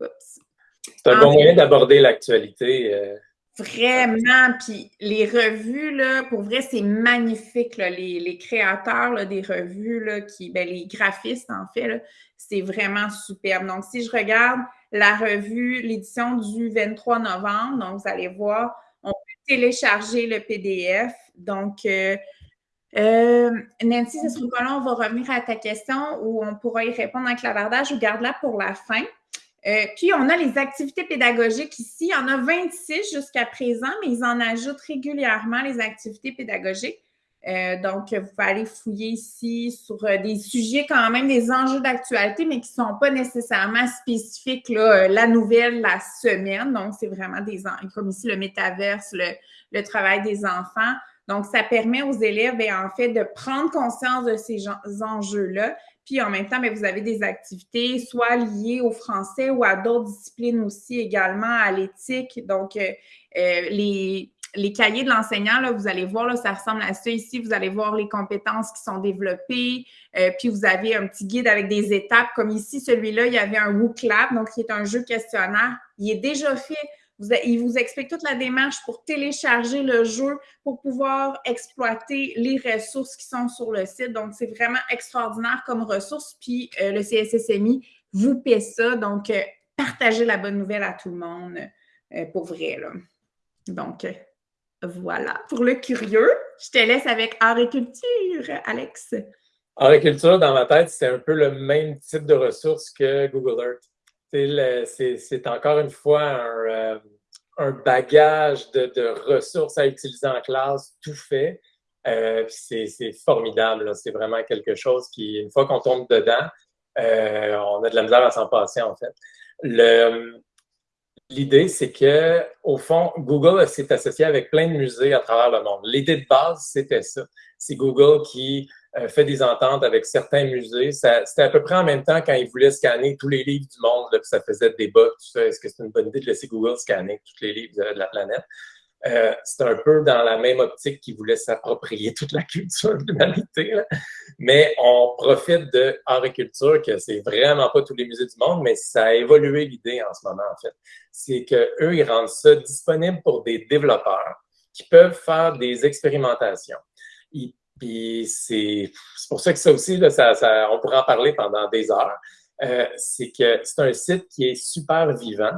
C'est un bon moyen d'aborder l'actualité. Vraiment, puis les revues, là, pour vrai, c'est magnifique. les, créateurs des revues, là, qui, ben, les graphistes, en fait, c'est vraiment superbe. Donc, si je regarde la revue, l'édition du 23 novembre, donc vous allez voir, on peut télécharger le PDF. Donc, euh, Euh, Nancy, ce sera pas long, on va revenir à ta question où on pourra y répondre en clavardage ou garde-la pour la fin. Euh, puis, on a les activités pédagogiques ici. Il y en a 26 jusqu'à présent, mais ils en ajoutent régulièrement les activités pédagogiques. Euh, donc, vous pouvez aller fouiller ici sur euh, des sujets quand même, des enjeux d'actualité, mais qui ne sont pas nécessairement spécifiques, la nouvelle, la semaine. Donc, c'est vraiment des, comme ici, le métaverse, le, travail des enfants. Donc, ça permet aux élèves, ben, en fait, de prendre conscience de ces enjeux-là, puis en même temps, vous avez des activités soit liées au français ou à d'autres disciplines aussi également, à l'éthique. Donc, euh, euh, les, cahiers de l'enseignant, vous allez voir, là, ça ressemble à ça ici. Vous allez voir les compétences qui sont développées. Euh, puis vous avez un petit guide avec des étapes. Comme ici, celui-là, il y avait un WooClap, donc qui est un jeu questionnaire. Il est déjà fait il vous explique toute la démarche pour télécharger le jeu, pour pouvoir exploiter les ressources qui sont sur le site. Donc, c'est vraiment extraordinaire comme ressource. Puis, euh, le CSSMI vous paie ça. Donc, euh, partagez la bonne nouvelle à tout le monde, euh, pour vrai. Donc, voilà. Pour le curieux, je te laisse avec art et culture, Alex. Art et culture, dans ma tête, c'est un peu le même type de ressources que Google Earth c'est encore une fois un, euh, bagage de, ressources à utiliser en classe, tout fait. Euh, c'est formidable. C'est vraiment quelque chose qui, une fois qu'on tombe dedans, euh, on a de la misère à s'en passer, en fait. L'idée, c'est que, au fond, Google s'est associé avec plein de musées à travers le monde. L'idée de base, c'était ça. C'est Google qui fait des ententes avec certains musées. C'était à peu près en même temps quand ils voulaient scanner tous les livres du monde, là, ça faisait débat, tout ça. Est-ce que c'est une bonne idée de laisser Google scanner tous les livres de, la planète? Euh, c'est un peu dans la même optique qu'ils voulaient s'approprier toute la culture de l'humanité. Mais on profite de art et culture, que c'est vraiment pas tous les musées du monde, mais ça a évolué l'idée en ce moment, en fait. C'est qu'eux, ils rendent ça disponible pour des développeurs qui peuvent faire des expérimentations. Ils puis c'est pour ça que ça aussi, ça, on pourrait en parler pendant des heures. Euh, c'est que c'est un site qui est super vivant,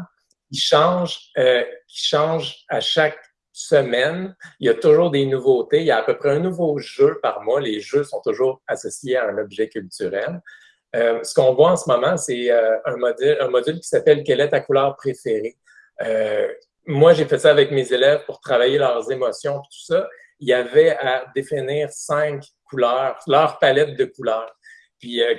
qui change, euh, qui change à chaque semaine. Il y a toujours des nouveautés. Il y a à peu près un nouveau jeu par mois. Les jeux sont toujours associés à un objet culturel. Euh, ce qu'on voit en ce moment, c'est un, module, un module qui s'appelle Quelle est ta couleur préférée? Moi, j'ai fait ça avec mes élèves pour travailler leurs émotions tout ça il y avait à définir cinq couleurs, leur palette de couleurs, puis euh,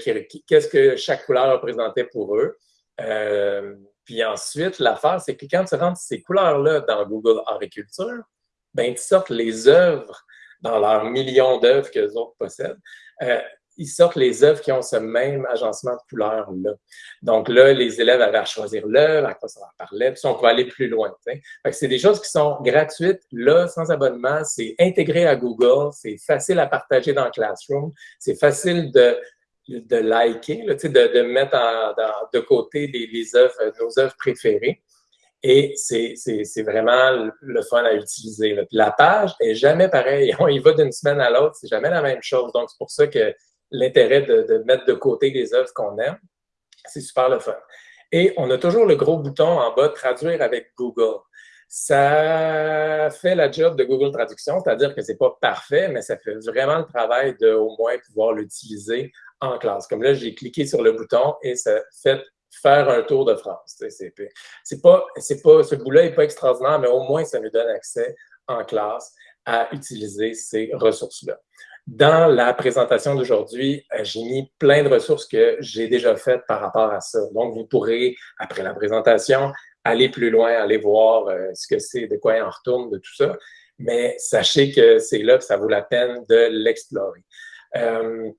qu'est-ce que chaque couleur représentait pour eux. Euh, puis ensuite, l'affaire, c'est que quand tu rentres ces couleurs-là dans Google Agriculture, ben, tu sortes les œuvres dans leurs millions d'œuvres que les autres possèdent. Euh, ils sortent les œuvres qui ont ce même agencement de couleurs-là. Donc là, les élèves avaient à choisir l'œuvre, à quoi ça leur parlait, puis on peut aller plus loin. C'est des choses qui sont gratuites, là, sans abonnement, c'est intégré à Google, c'est facile à partager dans Classroom, c'est facile de, de liker, de, de mettre de côté les œuvres, nos œuvres préférées. Et c'est vraiment le fun à utiliser. La page est jamais pareille. On y va d'une semaine à l'autre, c'est jamais la même chose. Donc, c'est pour ça que l'intérêt de, mettre de côté les œuvres qu'on aime. C'est super le fun. Et on a toujours le gros bouton en bas, traduire avec Google. Ça fait la job de Google Traduction, c'est-à-dire que c'est pas parfait, mais ça fait vraiment le travail de au moins pouvoir l'utiliser en classe. Comme là, j'ai cliqué sur le bouton et ça fait faire un tour de France. C'est pas, c'est pas, ce bout-là n'est pas extraordinaire, mais au moins ça nous donne accès en classe à utiliser ces ressources-là. Dans la présentation d'aujourd'hui, euh, j'ai mis plein de ressources que j'ai déjà faites par rapport à ça. Donc, vous pourrez, après la présentation, aller plus loin, aller voir euh, ce que c'est, de quoi il en retourne, de tout ça. Mais sachez que c'est là que ça vaut la peine de l'explorer. Euh,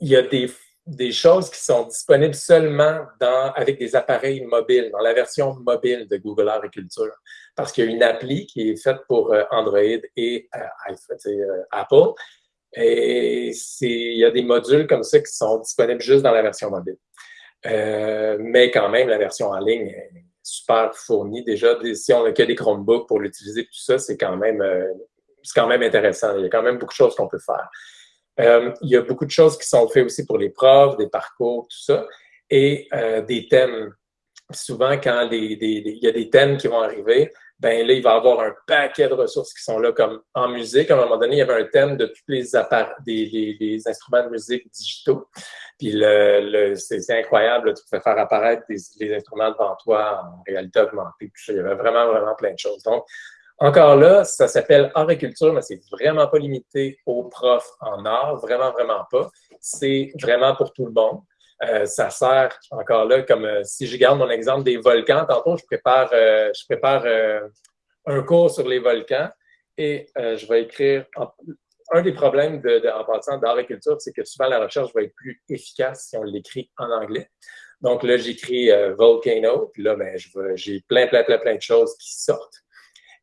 il y a des, choses qui sont disponibles seulement dans, avec des appareils mobiles, dans la version mobile de Google Agriculture. Parce qu'il y a une appli qui est faite pour Android et Apple et il y a des modules comme ça qui sont disponibles juste dans la version mobile. Euh, mais quand même, la version en ligne est super fournie. Déjà, si on n'a que des Chromebooks pour l'utiliser, tout ça, c'est quand même euh, c'est quand même intéressant. Il y a quand même beaucoup de choses qu'on peut faire. Euh, il y a beaucoup de choses qui sont faites aussi pour les profs, des parcours, tout ça, et des thèmes. Souvent, quand il y a des thèmes qui vont arriver, ben là, il va avoir un paquet de ressources qui sont là, comme en musique. À un moment donné, il y avait un thème de tous les, des, instruments de musique digitaux. Puis le, c'est incroyable, tu pouvais faire apparaître des, instruments devant toi en réalité augmentée. il y avait vraiment, vraiment plein de choses. Donc, encore là, ça s'appelle art et culture, mais c'est vraiment pas limité aux profs en art, vraiment, vraiment pas. C'est vraiment pour tout le monde. Euh, ça sert encore là, comme euh, si je garde mon exemple des volcans, tantôt je prépare, euh, je prépare un cours sur les volcans et je vais écrire. un des problèmes de, en passant d'art et culture, c'est que souvent la recherche va être plus efficace si on l'écrit en anglais. Donc là, j'écris volcano, puis là, ben, j'ai plein, plein, plein, plein de choses qui sortent.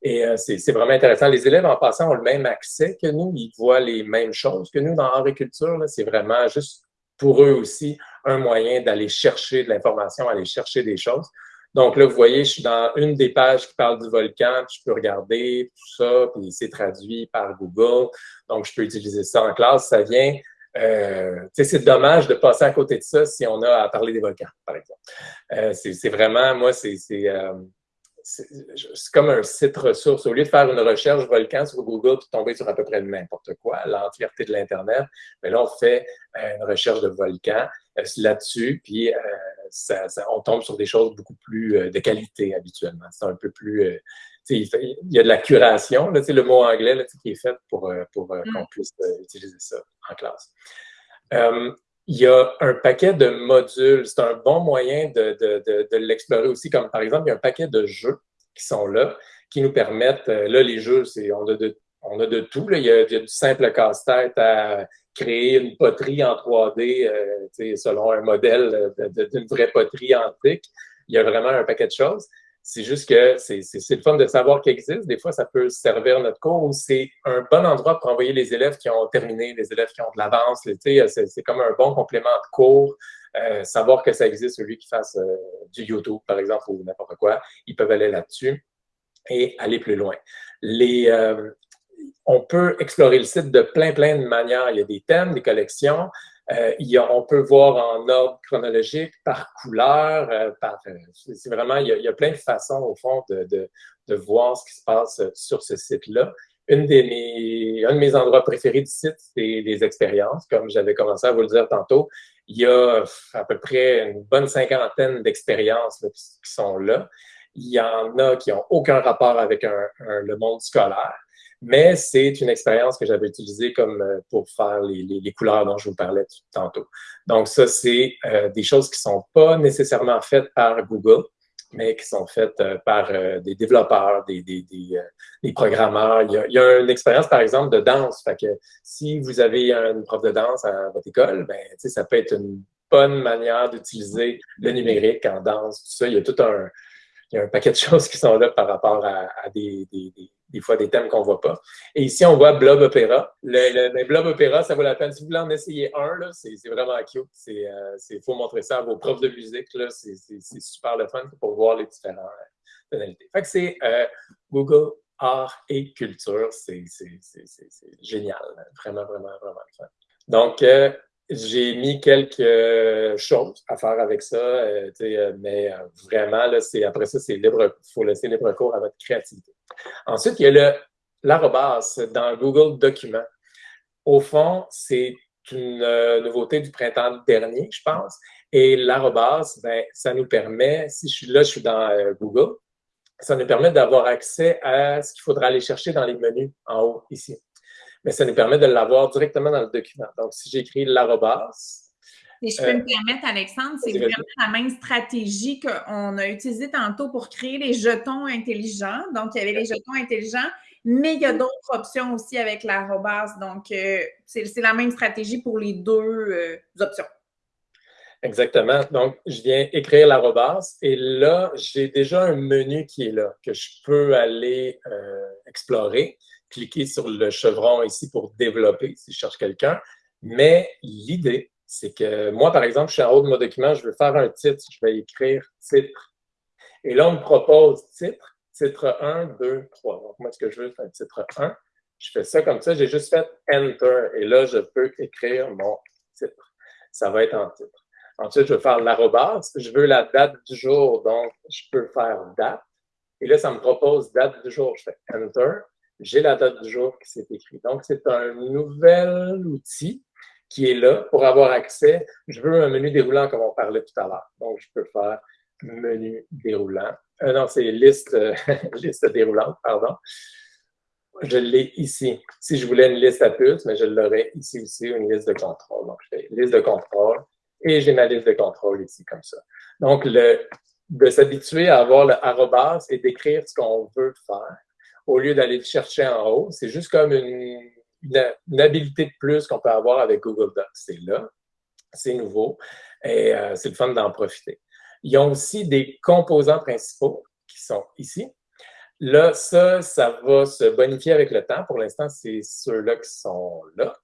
Et c'est vraiment intéressant. Les élèves, en passant, ont le même accès que nous. Ils voient les mêmes choses que nous dans art et culture. C'est vraiment juste pour eux aussi un moyen d'aller chercher de l'information, aller chercher des choses. Donc là, vous voyez, je suis dans une des pages qui parle du volcan, je peux regarder tout ça, puis c'est traduit par Google. Donc, je peux utiliser ça en classe. Ça vient euh, c'est dommage de passer à côté de ça si on a à parler des volcans, par exemple. Euh, c'est vraiment, moi, c'est euh, comme un site ressource. Au lieu de faire une recherche volcan sur Google puis tomber sur à peu près n'importe quoi, l'entièreté de l'Internet, mais là, on fait euh, une recherche de volcan là-dessus, puis euh, ça, on tombe sur des choses beaucoup plus de qualité habituellement. C'est un peu plus. il, y a de la curation, là, le mot anglais là, qui est fait pour, pour mm. qu'on puisse utiliser ça en classe il y a un paquet de modules. C'est un bon moyen de, de, de, l'explorer aussi, comme par exemple, il y a un paquet de jeux qui sont là, qui nous permettent, euh, là, les jeux, c'est, on, a de, on a de tout. Là. Il, y a, du simple casse-tête à créer une poterie en 3D euh, selon un modèle d'une vraie poterie antique. Il y a vraiment un paquet de choses. C'est juste que c'est le fun de savoir qu'il existe. Des fois, ça peut servir notre cours c'est un bon endroit pour envoyer les élèves qui ont terminé, les élèves qui ont de l'avance. C'est comme un bon complément de cours. Euh, savoir que ça existe, celui qui fasse euh, du YouTube, par exemple, ou n'importe quoi, ils peuvent aller là-dessus et aller plus loin. Les, on peut explorer le site de plein, plein de manières. Il y a des thèmes, des collections. Euh, on peut voir en ordre chronologique, par couleur, euh, par. Euh, c'est vraiment, il y, a, plein de façons, au fond, de, de, de voir ce qui se passe sur ce site-là. Une des mes, un de mes endroits préférés du site, c'est les expériences. Comme j'avais commencé à vous le dire tantôt, il y a à peu près une bonne cinquantaine d'expériences qui sont là. Il y en a qui n'ont aucun rapport avec un, le monde scolaire mais c'est une expérience que j'avais utilisée comme euh, pour faire les, les, couleurs dont je vous parlais tantôt. Donc ça, c'est euh, des choses qui sont pas nécessairement faites par Google, mais qui sont faites euh, par des développeurs, des, des, programmeurs. Il y, a, une expérience, par exemple, de danse. Si vous avez une prof de danse à votre école, ben, ça peut être une bonne manière d'utiliser le numérique en danse, tout ça. Il y a tout un, il y a un paquet de choses qui sont là par rapport à, des fois des thèmes qu'on ne voit pas. Et ici, on voit Blob Opéra. Le, le, Blob Opéra, ça vaut la peine. Si vous voulez en essayer un, c'est vraiment cute. Il euh, faut montrer ça à vos profs de musique. C'est super le fun pour voir les différentes euh, tonalités. Fait que c'est euh, Google Art et Culture. C'est génial. Vraiment, vraiment, vraiment le fun. Donc, j'ai mis quelques choses à faire avec ça, mais vraiment, là, après ça, c'est libre. Il faut laisser libre cours à votre créativité. Ensuite, il y a l'arrobas dans Google Documents. Au fond, c'est une euh, nouveauté du printemps dernier, je pense. Et l'arrobas, ben, ça nous permet, si je suis là, je suis dans euh, Google, ça nous permet d'avoir accès à ce qu'il faudra aller chercher dans les menus en haut, ici. Mais ça nous permet de l'avoir directement dans le document. Donc, si j'écris l'arrobas, si je peux me euh, permettre, Alexandre, c'est vraiment la même stratégie qu'on a utilisée tantôt pour créer les jetons intelligents. Donc, il y avait les jetons intelligents, mais il y a d'autres options aussi avec l'arrobas. Donc, euh, c'est la même stratégie pour les deux euh, options. Exactement. Donc, je viens écrire l'arrobas et là, j'ai déjà un menu qui est là, que je peux aller explorer, cliquer sur le chevron ici pour développer si je cherche quelqu'un. Mais l'idée, c'est que moi, par exemple, je suis en haut de mon document, je veux faire un titre, je vais écrire titre. Et là, on me propose titre, titre 1, 2, 3. Donc, moi, ce que je veux, c'est un titre 1. Je fais ça comme ça, j'ai juste fait Enter. Et là, je peux écrire mon titre. Ça va être en titre. Ensuite, je veux faire l'arrobas. Je veux la date du jour, donc je peux faire date. Et là, ça me propose date du jour. Je fais Enter. J'ai la date du jour qui s'est écrite. Donc, c'est un nouvel outil qui est là pour avoir accès. Je veux un menu déroulant comme on parlait tout à l'heure. Donc, je peux faire menu déroulant. Euh, non, c'est liste, liste déroulante, pardon. Je l'ai ici. Si je voulais une liste à puces, mais je l'aurais ici aussi, une liste de contrôle. Donc, je fais liste de contrôle et j'ai ma liste de contrôle ici comme ça. Donc, le, de s'habituer à avoir le arrobas et d'écrire ce qu'on veut faire au lieu d'aller le chercher en haut, c'est juste comme une, une, habilité de plus qu'on peut avoir avec Google Docs. C'est là, c'est nouveau et euh, c'est le fun d'en profiter. Ils ont aussi des composants principaux qui sont ici. Là, ça, ça va se bonifier avec le temps. Pour l'instant, c'est ceux-là qui sont là.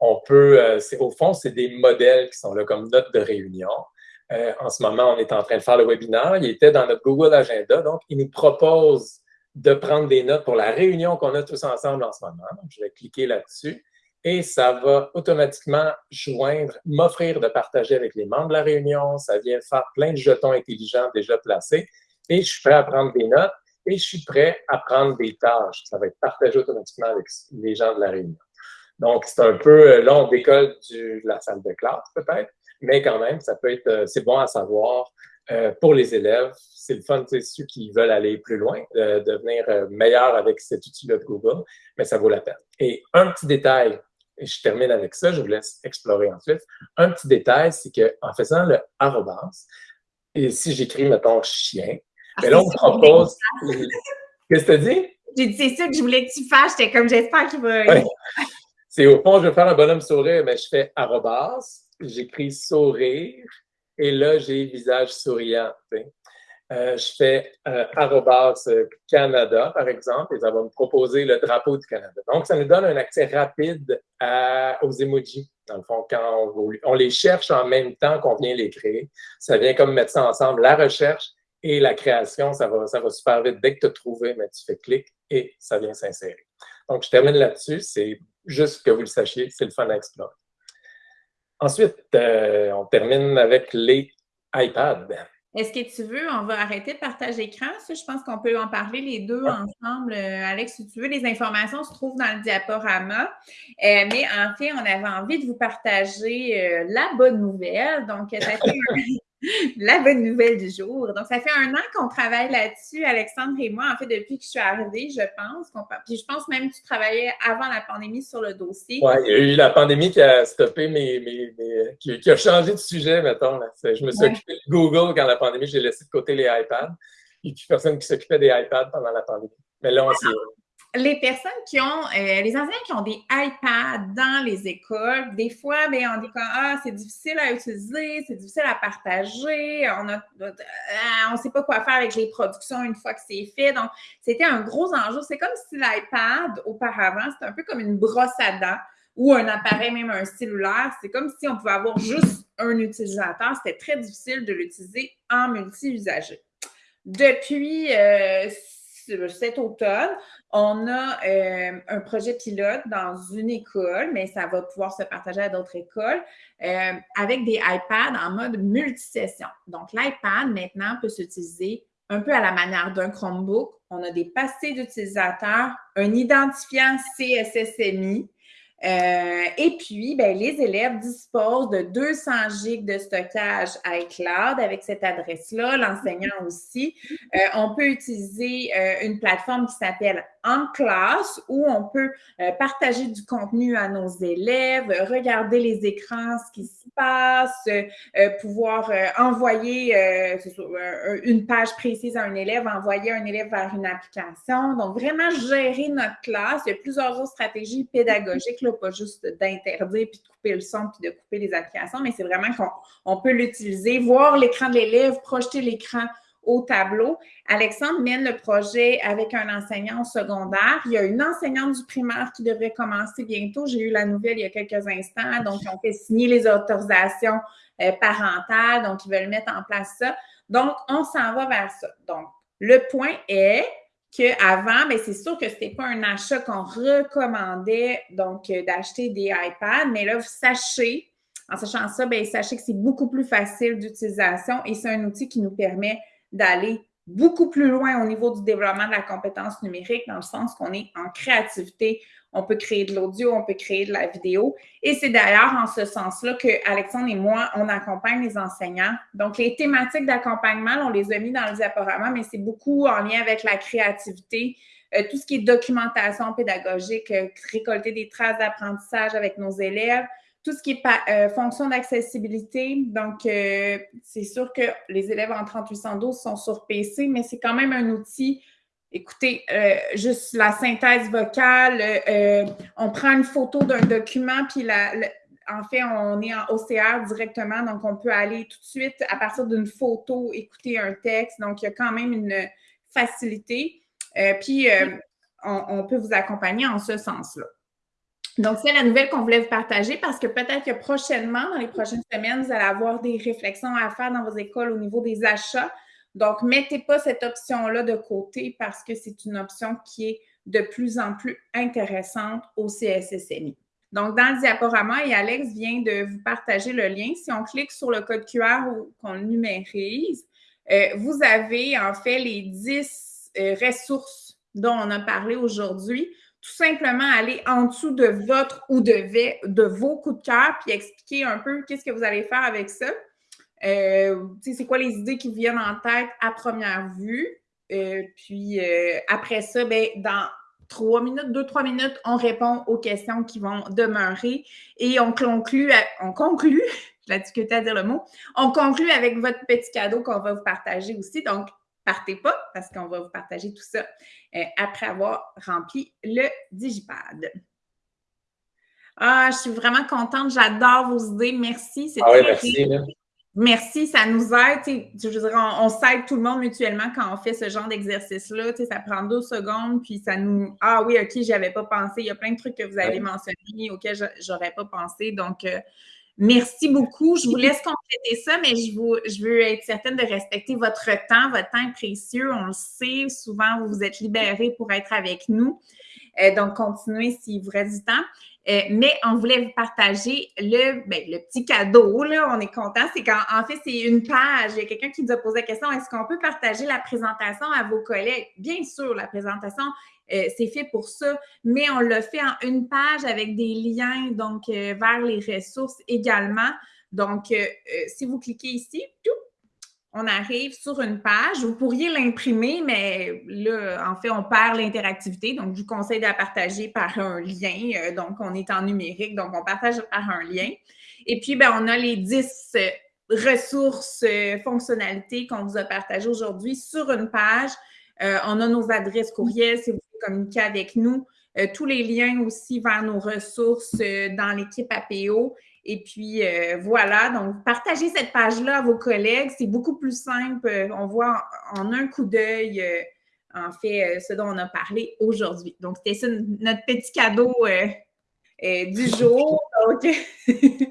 On peut, euh, au fond, c'est des modèles qui sont là comme notes de réunion. Euh, en ce moment, on est en train de faire le webinaire. Il était dans notre Google Agenda, donc il nous propose de prendre des notes pour la réunion qu'on a tous ensemble en ce moment. Je vais cliquer là-dessus et ça va automatiquement joindre, m'offrir de partager avec les membres de la réunion. Ça vient faire plein de jetons intelligents déjà placés et je suis prêt à prendre des notes et je suis prêt à prendre des tâches. Ça va être partagé automatiquement avec les gens de la réunion. Donc, c'est un peu, euh, là, on décolle de la salle de classe peut-être, mais quand même, ça peut être, euh, c'est bon à savoir euh, pour les élèves. C'est le fun, ceux qui veulent aller plus loin, devenir meilleurs avec cet outil-là de Google, mais ça vaut la peine. Et un petit détail et je termine avec ça, je vous laisse explorer ensuite. Un petit détail, c'est qu'en faisant le arrobas, et si j'écris, mettons, chien, mais ah, là, on me propose. Qu'est-ce que tu as dit? J'ai dit, c'est ça que je voulais que tu fasses. J'étais comme, j'espère qu'il va. C'est au fond, je veux faire un bonhomme sourire, mais je fais arrobas, j'écris sourire, et là, j'ai visage souriant. Euh, je fais euh, euh, Canada, par exemple, et ça va me proposer le drapeau du Canada. Donc, ça nous donne un accès rapide aux emojis. Dans le fond, quand on, les cherche en même temps qu'on vient les créer, ça vient comme mettre ça ensemble. La recherche et la création, ça va, ça va super vite. Dès que tu as trouvé, mais tu fais clic et ça vient s'insérer. Donc, je termine là-dessus. C'est juste que vous le sachiez, c'est le fun à explorer. Ensuite, euh, on termine avec les iPads. Est-ce que tu veux, on va arrêter de partager l'écran? Je pense qu'on peut en parler les deux ensemble. Euh, Alex, si tu veux, les informations se trouvent dans le diaporama. Euh, mais en fait, on avait envie de vous partager euh, la bonne nouvelle. Donc, fait la bonne nouvelle du jour. Donc, ça fait un an qu'on travaille là-dessus, Alexandre et moi, en fait, depuis que je suis arrivée, je pense. Puis je pense même que tu travaillais avant la pandémie sur le dossier. Oui, il y a eu la pandémie qui a stoppé mes. qui, a changé de sujet, mettons. Je me suis occupé de Google quand la pandémie, j'ai laissé de côté les iPads. Il n'y a plus personne qui s'occupait des iPads pendant la pandémie. Mais là, on s'y les personnes qui ont, euh, les enseignants qui ont des iPads dans les écoles, des fois, ben, on dit que ah, c'est difficile à utiliser, c'est difficile à partager, on ne euh, sait pas quoi faire avec les productions une fois que c'est fait. Donc, c'était un gros enjeu. C'est comme si l'iPad, auparavant, c'était un peu comme une brosse à dents ou un appareil, même un cellulaire. C'est comme si on pouvait avoir juste un utilisateur. C'était très difficile de l'utiliser en multi-usager. Depuis euh, cet automne, on a euh, un projet pilote dans une école, mais ça va pouvoir se partager à d'autres écoles, euh, avec des iPads en mode multisession. Donc, l'iPad, maintenant, peut s'utiliser un peu à la manière d'un Chromebook. On a des passés d'utilisateurs, un identifiant CSSMI, euh, et puis, ben, les élèves disposent de 200 gigs de stockage iCloud avec cette adresse-là, l'enseignant aussi. Euh, on peut utiliser euh, une plateforme qui s'appelle en classe où on peut partager du contenu à nos élèves, regarder les écrans, ce qui se passe, pouvoir envoyer une page précise à un élève, envoyer un élève vers une application. Donc, vraiment gérer notre classe. Il y a plusieurs autres stratégies pédagogiques pas juste d'interdire puis de couper le son puis de couper les applications, mais c'est vraiment qu'on peut l'utiliser, voir l'écran de l'élève, projeter l'écran au tableau. Alexandre mène le projet avec un enseignant au secondaire. Il y a une enseignante du primaire qui devrait commencer bientôt. J'ai eu la nouvelle il y a quelques instants. Donc, on fait signer les autorisations euh, parentales. Donc, ils veulent mettre en place ça. Donc, on s'en va vers ça. Donc, le point est, qu'avant, mais ben, c'est sûr que ce n'était pas un achat qu'on recommandait, donc euh, d'acheter des iPads, mais là, sachez, en sachant ça, bien, sachez que c'est beaucoup plus facile d'utilisation et c'est un outil qui nous permet d'aller beaucoup plus loin au niveau du développement de la compétence numérique, dans le sens qu'on est en créativité, on peut créer de l'audio, on peut créer de la vidéo. Et c'est d'ailleurs en ce sens-là que Alexandre et moi, on accompagne les enseignants. Donc, les thématiques d'accompagnement, on les a mis dans le diaporama, mais c'est beaucoup en lien avec la créativité, euh, tout ce qui est documentation pédagogique, euh, récolter des traces d'apprentissage avec nos élèves, tout ce qui est euh, fonction d'accessibilité. Donc, c'est sûr que les élèves en 3812 sont sur PC, mais c'est quand même un outil Écoutez, euh, juste la synthèse vocale, euh, on prend une photo d'un document, puis la, en fait, on est en OCR directement, donc on peut aller tout de suite, à partir d'une photo, écouter un texte. Donc, il y a quand même une facilité. Euh, puis, on, on, peut vous accompagner en ce sens-là. Donc, c'est la nouvelle qu'on voulait vous partager parce que peut-être que prochainement, dans les prochaines semaines, vous allez avoir des réflexions à faire dans vos écoles au niveau des achats. Donc, mettez pas cette option-là de côté parce que c'est une option qui est de plus en plus intéressante au CSSMI. Donc, dans le diaporama, et Alex vient de vous partager le lien. Si on clique sur le code QR ou qu'on numérise, euh, vous avez en fait les 10 euh, ressources dont on a parlé aujourd'hui. Tout simplement aller en dessous de votre ou de, de vos coups de cœur puis expliquer un peu qu'est-ce que vous allez faire avec ça. Euh, c'est quoi les idées qui viennent en tête à première vue? Euh, puis euh, après ça, ben, dans trois minutes, deux, trois minutes, on répond aux questions qui vont demeurer et on conclut, on conclut, je l'ai discuté à dire le mot, on conclut avec votre petit cadeau qu'on va vous partager aussi. Donc, partez pas parce qu'on va vous partager tout ça après avoir rempli le Digipad. Ah, je suis vraiment contente. J'adore vos idées. Merci. C'est ah oui, merci. Merci, ça nous aide. Je veux dire, on, s'aide tout le monde mutuellement quand on fait ce genre d'exercice-là. Ça prend deux secondes, puis ça nous. Ah oui, OK, j'y avais pas pensé. Il y a plein de trucs que vous avez mentionnés auxquels j'aurais pas pensé. Donc, euh, merci beaucoup. Je vous laisse compléter ça, mais je, vous, je veux être certaine de respecter votre temps. Votre temps est précieux. On le sait. Souvent, vous vous êtes libérés pour être avec nous. Euh, donc, continuez s'il vous reste du temps. Euh, mais on voulait vous partager le, ben, le petit cadeau, là, on est content. C'est qu'en fait, c'est une page. Il y a quelqu'un qui nous a posé la question est-ce qu'on peut partager la présentation à vos collègues? Bien sûr, la présentation, euh, c'est fait pour ça, mais on l'a fait en une page avec des liens donc vers les ressources également. Donc, si vous cliquez ici, tout, on arrive sur une page. Vous pourriez l'imprimer, mais là, en fait, on perd l'interactivité. Donc, je vous conseille de la partager par un lien. Euh, donc, on est en numérique, donc on partage par un lien. Et puis, ben, on a les 10 euh, ressources, euh, fonctionnalités qu'on vous a partagées aujourd'hui sur une page. on a nos adresses courriels si vous voulez communiquer avec nous. tous les liens aussi vers nos ressources dans l'équipe APO. Et puis euh, voilà, donc partagez cette page-là à vos collègues. C'est beaucoup plus simple. On voit en, un coup d'œil, euh, en fait, euh, ce dont on a parlé aujourd'hui. Donc, c'était ça notre petit cadeau du jour.